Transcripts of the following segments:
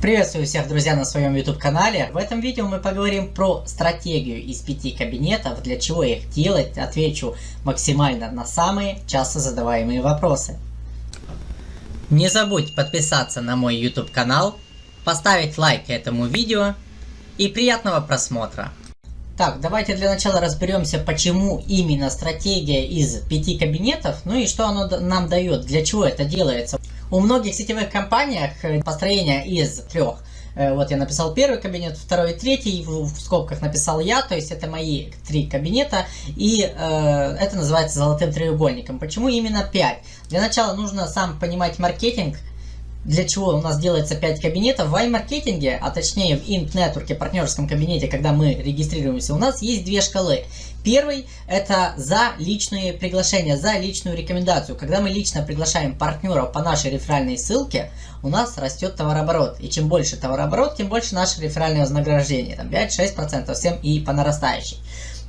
Приветствую всех, друзья, на своем YouTube канале. В этом видео мы поговорим про стратегию из пяти кабинетов, для чего их делать, отвечу максимально на самые часто задаваемые вопросы. Не забудь подписаться на мой YouTube канал, поставить лайк этому видео и приятного просмотра. Так, давайте для начала разберемся, почему именно стратегия из пяти кабинетов, ну и что оно нам дает, для чего это делается. У многих сетевых компаниях э, построение из трех. Э, вот я написал первый кабинет, второй и третий, в скобках написал я, то есть это мои три кабинета, и э, это называется золотым треугольником. Почему именно 5? Для начала нужно сам понимать маркетинг, для чего у нас делается 5 кабинетов. В iMarketing, а точнее в Int Network, партнерском кабинете, когда мы регистрируемся, у нас есть две шкалы. Первый – это за личные приглашения, за личную рекомендацию. Когда мы лично приглашаем партнеров по нашей реферальной ссылке, у нас растет товарооборот. И чем больше товарооборот, тем больше наше реферальное вознаграждение. Там 5-6% всем и по нарастающей.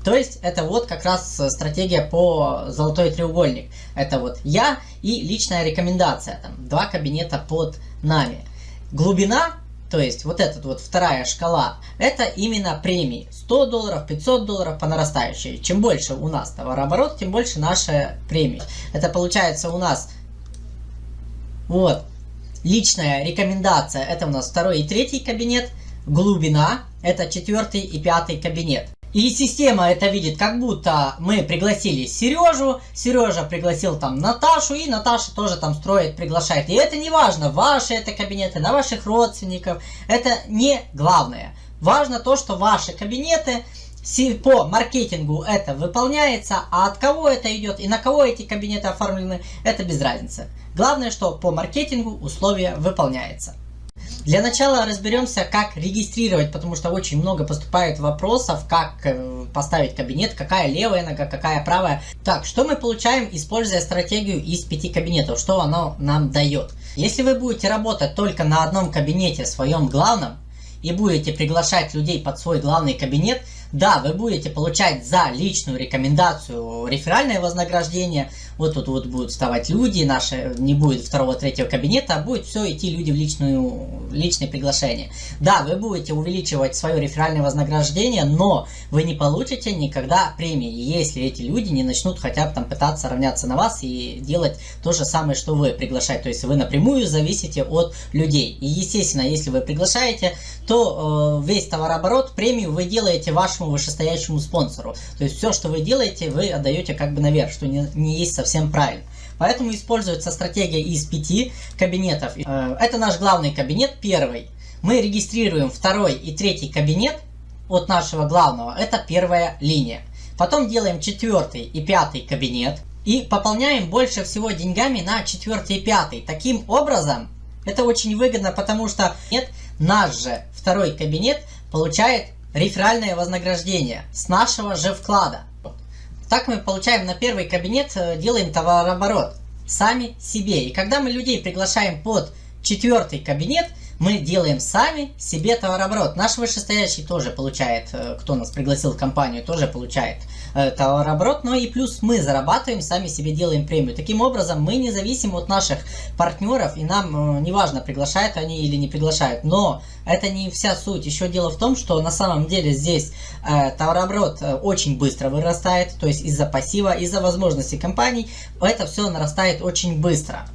То есть это вот как раз стратегия по золотой треугольник. Это вот я и личная рекомендация. Там два кабинета под нами. Глубина, то есть вот эта вот вторая шкала, это именно премии. 100 долларов, 500 долларов по нарастающей. Чем больше у нас товарооборот, тем больше наши премии. Это получается у нас вот личная рекомендация. Это у нас второй и третий кабинет. Глубина это четвертый и пятый кабинет. И система это видит, как будто мы пригласили Сережу, Сережа пригласил там Наташу, и Наташа тоже там строит, приглашает. И это не важно, ваши это кабинеты, на ваших родственников, это не главное. Важно то, что ваши кабинеты по маркетингу это выполняется, а от кого это идет и на кого эти кабинеты оформлены, это без разницы. Главное, что по маркетингу условия выполняется. Для начала разберемся, как регистрировать, потому что очень много поступает вопросов, как э, поставить кабинет, какая левая нога, какая правая. Так, что мы получаем, используя стратегию из пяти кабинетов, что оно нам дает? Если вы будете работать только на одном кабинете, своем главном, и будете приглашать людей под свой главный кабинет, да, вы будете получать за личную рекомендацию реферальное вознаграждение. Вот тут вот будут вставать люди, наши не будет второго, третьего кабинета, а будет все идти люди в личную, личное приглашение. Да, вы будете увеличивать свое реферальное вознаграждение, но вы не получите никогда премии, если эти люди не начнут хотя бы там пытаться равняться на вас и делать то же самое, что вы приглашаете. То есть вы напрямую зависите от людей. И естественно, если вы приглашаете, то э, весь товарооборот, премию вы делаете вашему вышестоящему спонсору. То есть все, что вы делаете, вы отдаете как бы наверх, что не, не есть совсем правильно. Поэтому используется стратегия из пяти кабинетов. Э, это наш главный кабинет, первый. Мы регистрируем второй и третий кабинет от нашего главного. Это первая линия. Потом делаем четвертый и пятый кабинет. И пополняем больше всего деньгами на четвертый и пятый. Таким образом, это очень выгодно, потому что нет, наш же второй кабинет получает реферальное вознаграждение с нашего же вклада. Так мы получаем на первый кабинет, э, делаем товарооборот сами себе. И когда мы людей приглашаем под четвертый кабинет, мы делаем сами себе товарооборот. Наш вышестоящий тоже получает, э, кто нас пригласил в компанию, тоже получает э, товарооборот, но и плюс мы зарабатываем, сами себе делаем премию. Таким образом, мы не зависим от наших партнеров, и нам э, не важно, приглашают они или не приглашают. Но это не вся суть. Еще дело в том, что на самом деле здесь э, товарооборот очень быстро вырастает, то есть из-за пассива, из-за возможностей компаний, это все нарастает очень быстро.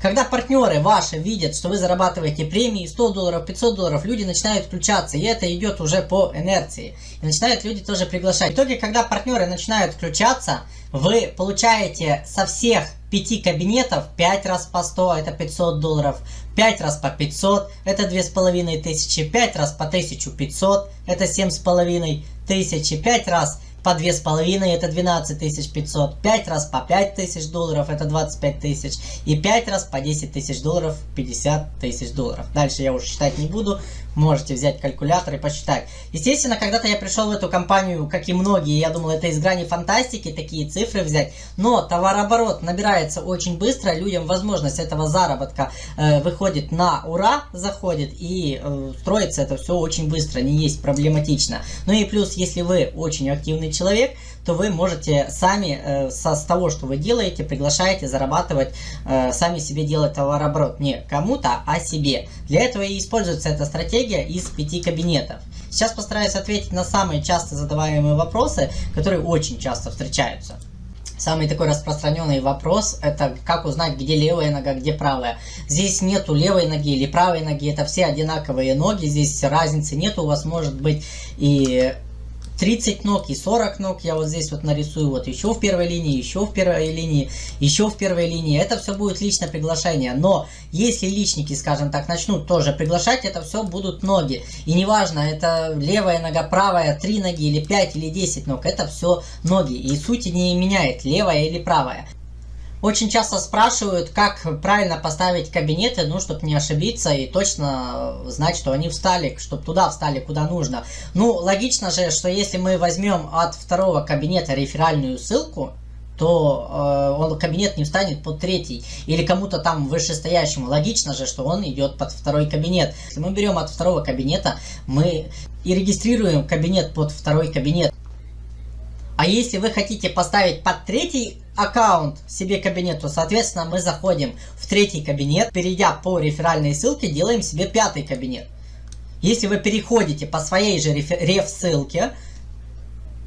Когда партнеры ваши видят, что вы зарабатываете премии 100 долларов, 500 долларов, люди начинают включаться, и это идет уже по инерции. И начинают люди тоже приглашать. В итоге, когда партнеры начинают включаться, вы получаете со всех 5 кабинетов 5 раз по 100, это 500 долларов, 5 раз по 500, это 2500, 5 раз по 1500, это 7500, 5 раз по 2,5 это 12 500, 5 раз по 5 тысяч долларов это 25 тысяч и 5 раз по 10 тысяч долларов 50 тысяч долларов. Дальше я уже считать не буду, можете взять калькулятор и посчитать. Естественно, когда-то я пришел в эту компанию, как и многие, я думал, это из грани фантастики, такие цифры взять. Но товарооборот набирается очень быстро, людям возможность этого заработка э, выходит на ура, заходит, и э, строится это все очень быстро, не есть проблематично. Ну и плюс, если вы очень активный человек, то вы можете сами э, со, с того, что вы делаете, приглашаете зарабатывать, э, сами себе делать товарооборот. Не кому-то, а себе. Для этого и используется эта стратегия из пяти кабинетов. Сейчас постараюсь ответить на самые часто задаваемые вопросы, которые очень часто встречаются. Самый такой распространенный вопрос это как узнать, где левая нога, где правая. Здесь нету левой ноги или правой ноги, это все одинаковые ноги, здесь разницы нету, у вас может быть и 30 ног и 40 ног я вот здесь вот нарисую, вот еще в первой линии, еще в первой линии, еще в первой линии. Это все будет личное приглашение. Но если личники, скажем так, начнут тоже приглашать, это все будут ноги. И неважно, это левая нога, правая, 3 ноги или 5 или 10 ног, это все ноги. И сути не меняет, левая или правая. Очень часто спрашивают, как правильно поставить кабинеты, ну, чтобы не ошибиться и точно знать, что они встали, чтобы туда встали, куда нужно. Ну, логично же, что если мы возьмем от второго кабинета реферальную ссылку, то э, он кабинет не встанет под третий или кому-то там вышестоящему. Логично же, что он идет под второй кабинет. Если мы берем от второго кабинета, мы и регистрируем кабинет под второй кабинет. А если вы хотите поставить под третий аккаунт себе кабинет, то, соответственно, мы заходим в третий кабинет, перейдя по реферальной ссылке, делаем себе пятый кабинет. Если вы переходите по своей же реф-ссылке,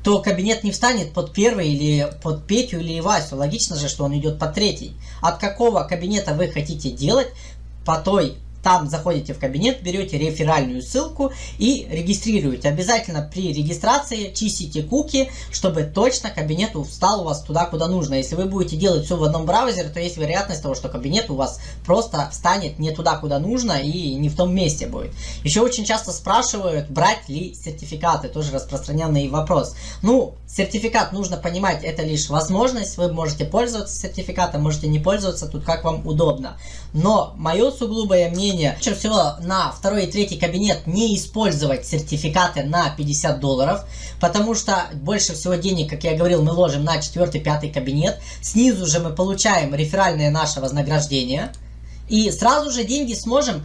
то кабинет не встанет под первый или под Петю или Васю. Логично же, что он идет под третий. От какого кабинета вы хотите делать, по той там заходите в кабинет, берете реферальную ссылку и регистрируете. Обязательно при регистрации чистите куки, чтобы точно кабинет встал у вас туда, куда нужно. Если вы будете делать все в одном браузере, то есть вероятность того, что кабинет у вас просто встанет не туда, куда нужно и не в том месте будет. Еще очень часто спрашивают, брать ли сертификаты. Тоже распространенный вопрос. Ну, сертификат нужно понимать, это лишь возможность. Вы можете пользоваться сертификатом, можете не пользоваться, тут как вам удобно. Но мое сугубое мнение мнение, лучше всего на второй и третий кабинет не использовать сертификаты на 50 долларов, потому что больше всего денег, как я говорил, мы ложим на четвертый, пятый кабинет. Снизу же мы получаем реферальное наше вознаграждение. И сразу же деньги сможем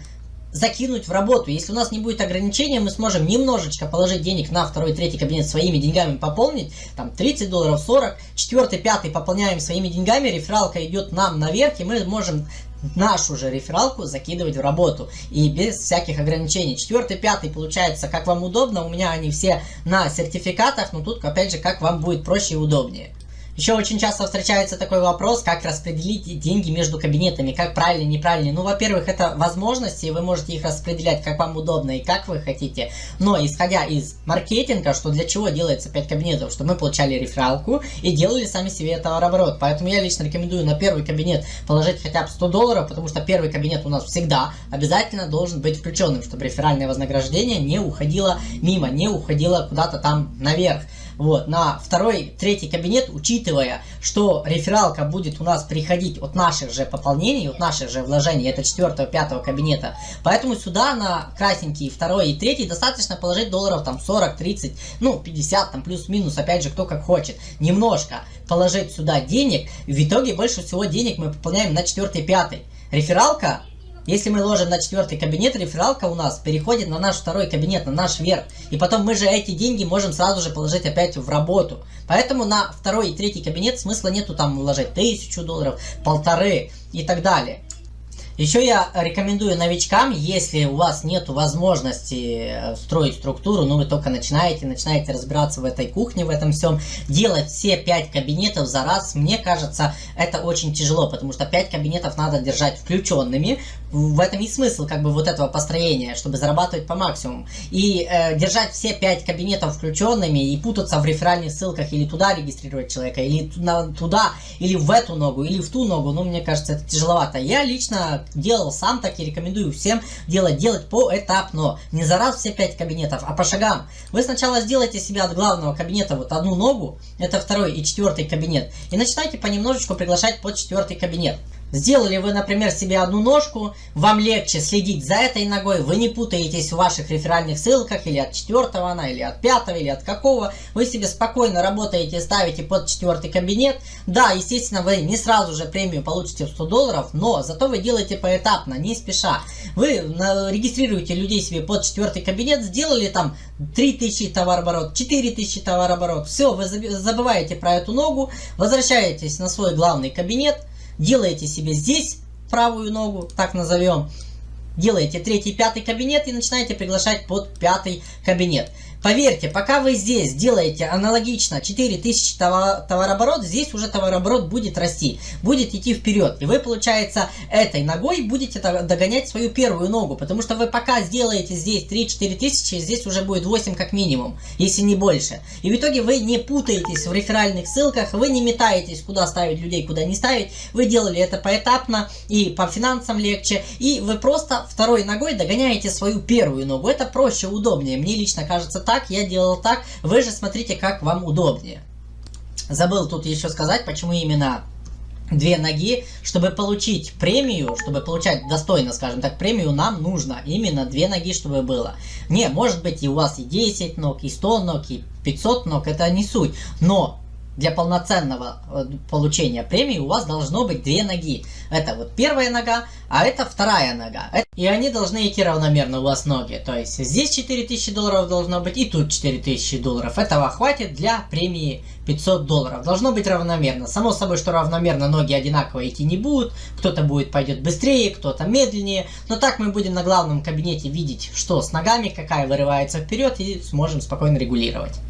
закинуть в работу. Если у нас не будет ограничения, мы сможем немножечко положить денег на второй третий кабинет своими деньгами пополнить, там 30 долларов, 40, четвертый, пятый пополняем своими деньгами, рефералка идет нам наверх, и мы можем нашу же рефералку закидывать в работу. И без всяких ограничений. Четвертый, пятый получается как вам удобно. У меня они все на сертификатах. Но тут опять же как вам будет проще и удобнее. Еще очень часто встречается такой вопрос, как распределить деньги между кабинетами, как правильно, неправильно. Ну, во-первых, это возможности, вы можете их распределять, как вам удобно и как вы хотите. Но, исходя из маркетинга, что для чего делается 5 кабинетов, чтобы мы получали рефералку и делали сами себе товарооборот. Поэтому я лично рекомендую на первый кабинет положить хотя бы 100 долларов, потому что первый кабинет у нас всегда обязательно должен быть включенным, чтобы реферальное вознаграждение не уходило мимо, не уходило куда-то там наверх. Вот, на второй, третий кабинет, учитывая, что рефералка будет у нас приходить от наших же пополнений, от наших же вложений, это четвертого, пятого кабинета. Поэтому сюда на красненький второй и третий достаточно положить долларов там 40, 30, ну 50 там плюс-минус, опять же кто как хочет. Немножко положить сюда денег, в итоге больше всего денег мы пополняем на четвертый, пятый. Рефералка если мы ложим на четвертый кабинет, рефералка у нас переходит на наш второй кабинет, на наш верх. И потом мы же эти деньги можем сразу же положить опять в работу. Поэтому на второй и третий кабинет смысла нету там вложить тысячу долларов, полторы и так далее. Еще я рекомендую новичкам, если у вас нет возможности э, строить структуру, ну вы только начинаете, начинаете разбираться в этой кухне, в этом всем, делать все 5 кабинетов за раз, мне кажется, это очень тяжело, потому что 5 кабинетов надо держать включенными, в этом и смысл как бы вот этого построения, чтобы зарабатывать по максимуму. И э, держать все 5 кабинетов включенными и путаться в реферальных ссылках или туда регистрировать человека, или туда, или в эту ногу, или в ту ногу, ну мне кажется это тяжеловато. Я лично делал сам так и рекомендую всем делать, делать поэтапно. Не за раз все 5 кабинетов, а по шагам. Вы сначала сделайте себе от главного кабинета вот одну ногу, это второй и четвертый кабинет, и начинайте понемножечку приглашать под четвертый кабинет. Сделали вы, например, себе одну ножку, вам легче следить за этой ногой, вы не путаетесь в ваших реферальных ссылках, или от четвертого она, или от пятого, или от какого. Вы себе спокойно работаете, ставите под четвертый кабинет. Да, естественно, вы не сразу же премию получите в 100 долларов, но зато вы делаете поэтапно, не спеша. Вы регистрируете людей себе под четвертый кабинет, сделали там 3000 товарооборот, 4000 товарооборот. Все, вы забываете про эту ногу, возвращаетесь на свой главный кабинет, делаете себе здесь правую ногу, так назовем, делаете третий, пятый кабинет и начинаете приглашать под пятый кабинет. Поверьте, пока вы здесь делаете аналогично 4000 товарооборот, здесь уже товарооборот будет расти, будет идти вперед. И вы, получается, этой ногой будете догонять свою первую ногу, потому что вы пока сделаете здесь 3-4 тысячи, здесь уже будет 8 как минимум, если не больше. И в итоге вы не путаетесь в реферальных ссылках, вы не метаетесь, куда ставить людей, куда не ставить. Вы делали это поэтапно и по финансам легче, и вы просто второй ногой догоняете свою первую ногу. Это проще, удобнее. Мне лично кажется так так, я делал так. Вы же смотрите, как вам удобнее. Забыл тут еще сказать, почему именно две ноги. Чтобы получить премию, чтобы получать достойно, скажем так, премию, нам нужно именно две ноги, чтобы было. Не, может быть и у вас и 10 ног, и 100 ног, и 500 ног, это не суть. Но для полноценного э, получения премии у вас должно быть две ноги. Это вот первая нога, а это вторая нога. И они должны идти равномерно у вас ноги. То есть здесь 4000 долларов должно быть и тут 4000 долларов. Этого хватит для премии 500 долларов. Должно быть равномерно. Само собой, что равномерно ноги одинаково идти не будут. Кто-то будет пойдет быстрее, кто-то медленнее. Но так мы будем на главном кабинете видеть, что с ногами, какая вырывается вперед и сможем спокойно регулировать.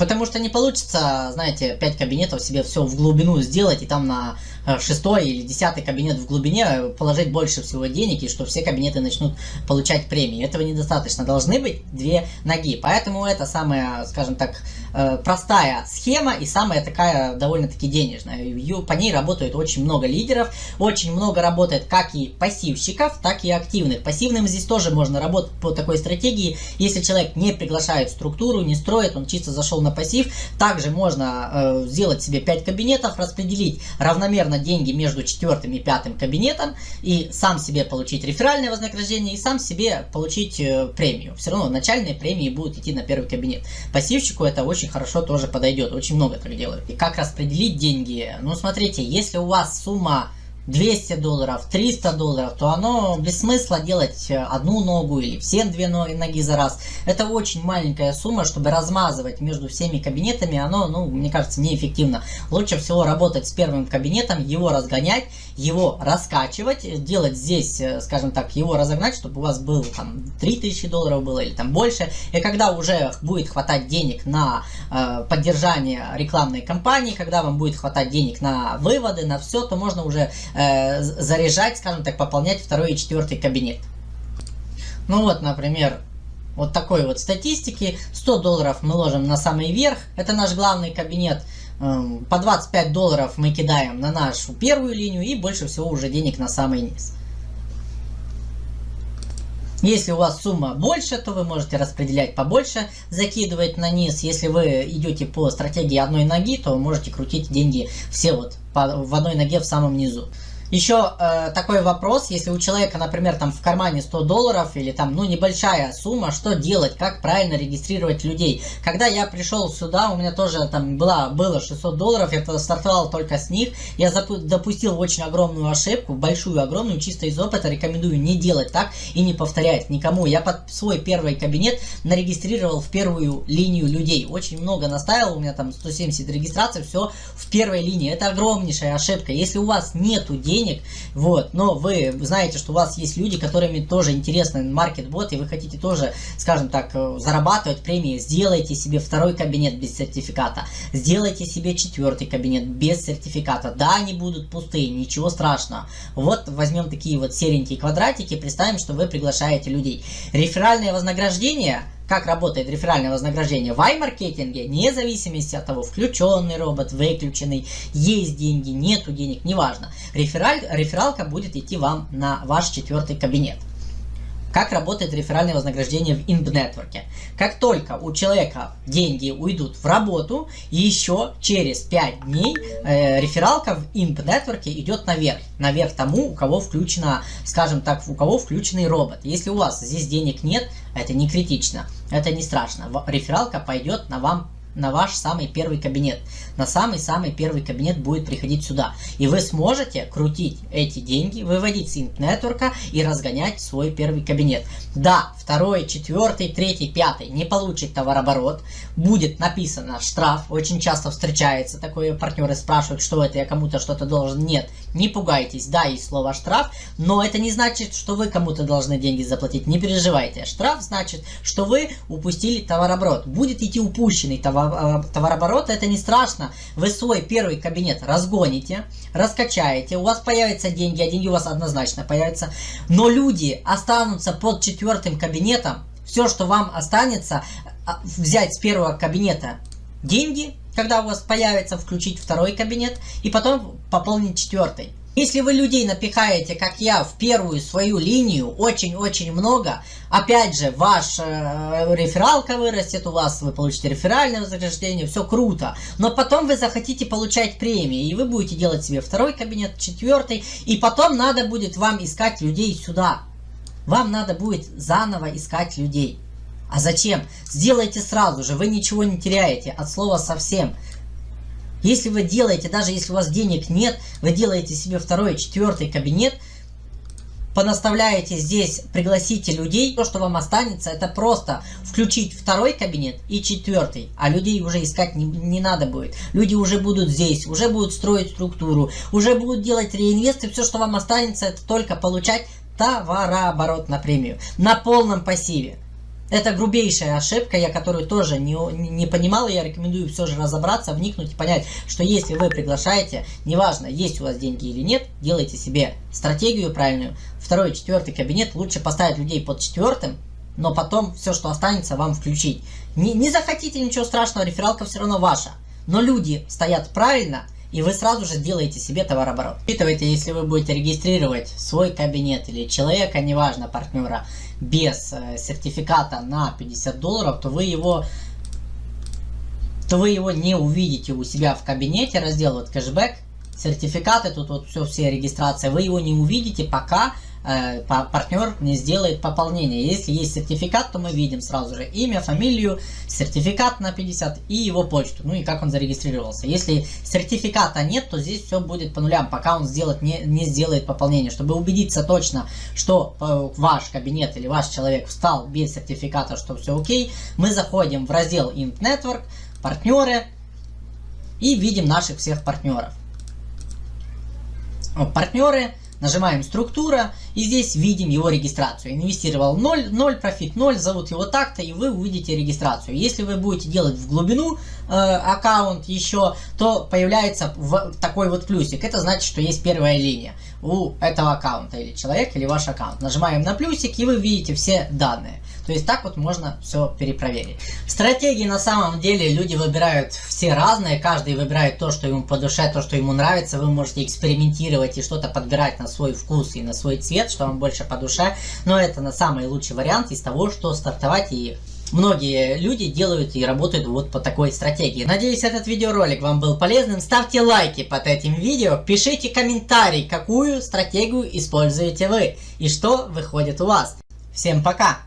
Потому что не получится, знаете, 5 кабинетов себе все в глубину сделать и там на шестой или десятый кабинет в глубине положить больше всего денег и что все кабинеты начнут получать премии. Этого недостаточно. Должны быть две ноги. Поэтому это самая, скажем так, э, простая схема и самая такая довольно-таки денежная. По ней работает очень много лидеров, очень много работает как и пассивщиков, так и активных. Пассивным здесь тоже можно работать по такой стратегии. Если человек не приглашает структуру, не строит, он чисто зашел на пассив, также можно э, сделать себе 5 кабинетов, распределить равномерно деньги между четвертым и пятым кабинетом и сам себе получить реферальное вознаграждение и сам себе получить э, премию. Все равно начальные премии будут идти на первый кабинет. Пассивщику это очень хорошо тоже подойдет, очень много так делают. И как распределить деньги? Ну смотрите, если у вас сумма 200 долларов, 300 долларов, то оно без смысла делать одну ногу или все две ноги за раз. Это очень маленькая сумма, чтобы размазывать между всеми кабинетами, оно, ну, мне кажется, неэффективно. Лучше всего работать с первым кабинетом, его разгонять, его раскачивать, делать здесь, э, скажем так, его разогнать, чтобы у вас было там 3000 долларов было или там больше. И когда уже будет хватать денег на э, поддержание рекламной кампании, когда вам будет хватать денег на выводы, на все, то можно уже э, заряжать, скажем так, пополнять второй и четвертый кабинет. Ну вот, например, вот такой вот статистики. 100 долларов мы ложим на самый верх, это наш главный кабинет. Эм, по 25 долларов мы кидаем на нашу первую линию и больше всего уже денег на самый низ. Если у вас сумма больше, то вы можете распределять побольше, закидывать на низ. Если вы идете по стратегии одной ноги, то можете крутить деньги все вот в одной ноге в самом низу. Еще э, такой вопрос, если у человека, например, там в кармане 100 долларов или там, ну, небольшая сумма, что делать, как правильно регистрировать людей? Когда я пришел сюда, у меня тоже там была, было 600 долларов, я стартовал только с них, я допустил очень огромную ошибку, большую, огромную, чисто из опыта, рекомендую не делать так и не повторять никому. Я под свой первый кабинет нарегистрировал в первую линию людей, очень много наставил, у меня там 170 регистраций, все в первой линии, это огромнейшая ошибка. Если у вас нету денег, денег, вот, но вы знаете, что у вас есть люди, которыми тоже интересен маркетбот, и вы хотите тоже, скажем так, э, зарабатывать премии, сделайте себе второй кабинет без сертификата, сделайте себе четвертый кабинет без сертификата, да, они будут пустые, ничего страшного, вот возьмем такие вот серенькие квадратики, представим, что вы приглашаете людей. Реферальное вознаграждение – как работает реферальное вознаграждение в iMarketing, вне зависимости от того, включенный робот, выключенный, есть деньги, нету денег, неважно. Рефераль, рефералка будет идти вам на ваш четвертый кабинет. Как работает реферальное вознаграждение в Network? Как только у человека деньги уйдут в работу, еще через 5 дней э, рефералка в Network идет наверх. Наверх тому, у кого включено, скажем так, у кого включенный робот. Если у вас здесь денег нет, это не критично, это не страшно. Рефералка пойдет на вам на ваш самый первый кабинет. На самый-самый первый кабинет будет приходить сюда. И вы сможете крутить эти деньги, выводить с нетворка и разгонять свой первый кабинет. Да, второй, четвертый, третий, пятый не получит товарооборот. Будет написано штраф. Очень часто встречается такое. Партнеры спрашивают, что это, я кому-то что-то должен. Нет, не пугайтесь. Да, есть слово штраф, но это не значит, что вы кому-то должны деньги заплатить. Не переживайте. Штраф значит, что вы упустили товарооборот. Будет идти упущенный товар Э, товарооборота, это не страшно. Вы свой первый кабинет разгоните, раскачаете, у вас появятся деньги, а деньги у вас однозначно появятся. Но люди останутся под четвертым кабинетом. Все, что вам останется, а, взять с первого кабинета деньги, когда у вас появится, включить второй кабинет и потом пополнить четвертый. Если вы людей напихаете, как я, в первую свою линию, очень-очень много, опять же, ваш э, рефералка вырастет у вас, вы получите реферальное вознаграждение, все круто. Но потом вы захотите получать премии, и вы будете делать себе второй кабинет, четвертый, и потом надо будет вам искать людей сюда. Вам надо будет заново искать людей. А зачем? Сделайте сразу же, вы ничего не теряете, от слова совсем. Если вы делаете, даже если у вас денег нет, вы делаете себе второй, четвертый кабинет, понаставляете здесь, пригласите людей, то, что вам останется, это просто включить второй кабинет и четвертый, а людей уже искать не, не надо будет. Люди уже будут здесь, уже будут строить структуру, уже будут делать реинвесты, все, что вам останется, это только получать товарооборот на премию, на полном пассиве. Это грубейшая ошибка, я которую тоже не, не понимал, и я рекомендую все же разобраться, вникнуть и понять, что если вы приглашаете, неважно, есть у вас деньги или нет, делайте себе стратегию правильную. Второй, четвертый кабинет, лучше поставить людей под четвертым, но потом все, что останется, вам включить. Не, не захотите, ничего страшного, рефералка все равно ваша. Но люди стоят правильно, и вы сразу же делаете себе товарооборот. Учитывайте, если вы будете регистрировать свой кабинет или человека, неважно, партнера, без э, сертификата на 50 долларов, то вы его то вы его не увидите у себя в кабинете, раздел вот кэшбэк, сертификаты, тут вот все, все регистрации, вы его не увидите, пока э, партнер не сделает пополнение. Если есть сертификат, то мы видим сразу же имя, фамилию, сертификат на 50 и его почту, ну и как он зарегистрировался. Если сертификата нет, то здесь все будет по нулям, пока он сделать не, не сделает пополнение. Чтобы убедиться точно, что э, ваш кабинет или ваш человек встал без сертификата, что все окей, мы заходим в раздел Int Network, партнеры и видим наших всех партнеров. Партнеры Нажимаем структура и здесь видим его регистрацию. Инвестировал 0, 0 профит 0, зовут его так-то и вы увидите регистрацию. Если вы будете делать в глубину э, аккаунт еще, то появляется в, такой вот плюсик. Это значит, что есть первая линия у этого аккаунта или человек или ваш аккаунт. Нажимаем на плюсик и вы видите все данные. То есть так вот можно все перепроверить. Стратегии на самом деле люди выбирают все разные, каждый выбирает то, что ему по душе, то, что ему нравится. Вы можете экспериментировать и что-то подбирать на свой вкус и на свой цвет, что вам больше по душе. Но это на самый лучший вариант из того, что стартовать и Многие люди делают и работают вот по такой стратегии. Надеюсь, этот видеоролик вам был полезным. Ставьте лайки под этим видео, пишите комментарий, какую стратегию используете вы и что выходит у вас. Всем пока!